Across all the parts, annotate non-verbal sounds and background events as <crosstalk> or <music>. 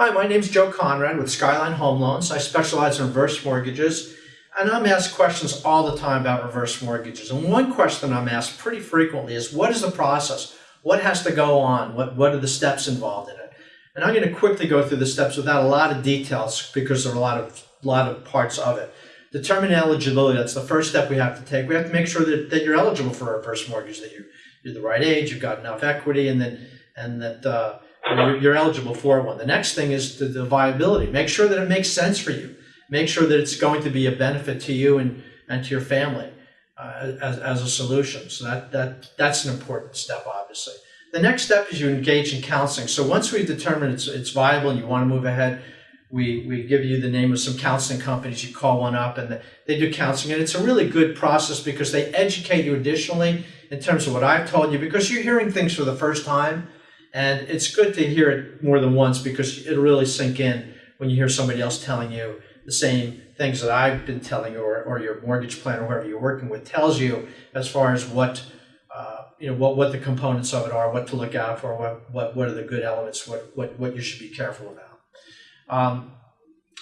Hi, my name is Joe Conrad with Skyline Home Loans. I specialize in reverse mortgages, and I'm asked questions all the time about reverse mortgages. And one question I'm asked pretty frequently is, what is the process? What has to go on? What, what are the steps involved in it? And I'm going to quickly go through the steps without a lot of details because there are a lot of, lot of parts of it. Determine eligibility, that's the first step we have to take. We have to make sure that, that you're eligible for a reverse mortgage, that you're, you're the right age, you've got enough equity, and that, and that uh, you're, eligible for one. The next thing is the, the viability. Make sure that it makes sense for you. Make sure that it's going to be a benefit to you and, and to your family uh, as, as a solution. So that, that, that's an important step, obviously. The next step is you engage in counseling. So once we've determined it's, it's viable and you want to move ahead, we, we give you the name of some counseling companies. You call one up and they do counseling. And it's a really good process because they educate you additionally in terms of what I've told you because you're hearing things for the first time and it's good to hear it more than once because it'll really sink in when you hear somebody else telling you the same things that I've been telling you or, or your mortgage plan or whoever you're working with tells you as far as what uh, you know what, what the components of it are, what to look out for, what, what, what are the good elements, what, what, what you should be careful about. Um,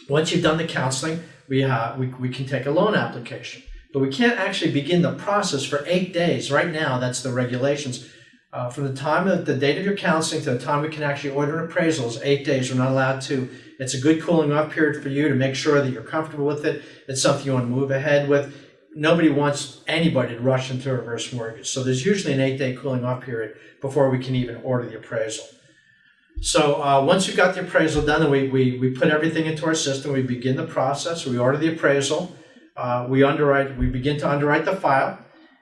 once you've done the counseling, we, have, we, we can take a loan application. But we can't actually begin the process for eight days. Right now, that's the regulations. Uh, from the time of the date of your counseling to the time we can actually order an appraisal is eight days. We're not allowed to. It's a good cooling off period for you to make sure that you're comfortable with it. It's something you want to move ahead with. Nobody wants anybody to rush into a reverse mortgage. So there's usually an eight day cooling off period before we can even order the appraisal. So uh, once you've got the appraisal done, we, we, we put everything into our system. We begin the process. We order the appraisal. Uh, we underwrite. We begin to underwrite the file,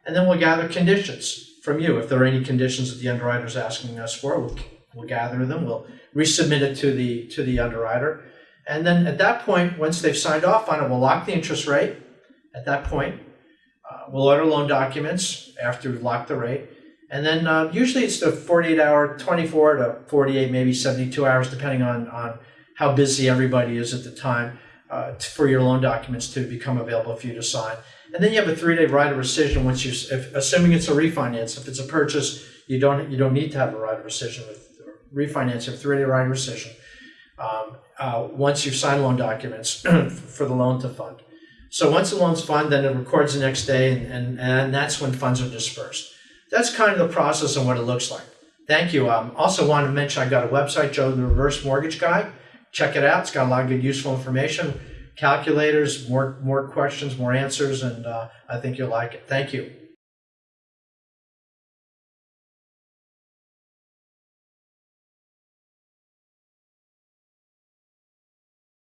and then we'll gather conditions from you. If there are any conditions that the underwriter is asking us for, we'll, we'll gather them. We'll resubmit it to the to the underwriter, and then at that point, once they've signed off on it, we'll lock the interest rate. At that point, uh, we'll order loan documents after we've locked the rate, and then uh, usually it's the 48 hour, 24 to 48, maybe 72 hours, depending on on how busy everybody is at the time, uh, for your loan documents to become available for you to sign. And then you have a three-day right of rescission once you, if, assuming it's a refinance. If it's a purchase, you don't you don't need to have a right of rescission with refinance. You have three-day right of rescission um, uh, once you sign loan documents <clears throat> for the loan to fund. So once the loan's funded, then it records the next day, and, and, and that's when funds are dispersed. That's kind of the process and what it looks like. Thank you. Um, also want to mention I got a website, Joe the Reverse Mortgage Guy. Check it out. It's got a lot of good useful information calculators, more, more questions, more answers, and uh, I think you'll like it. Thank you.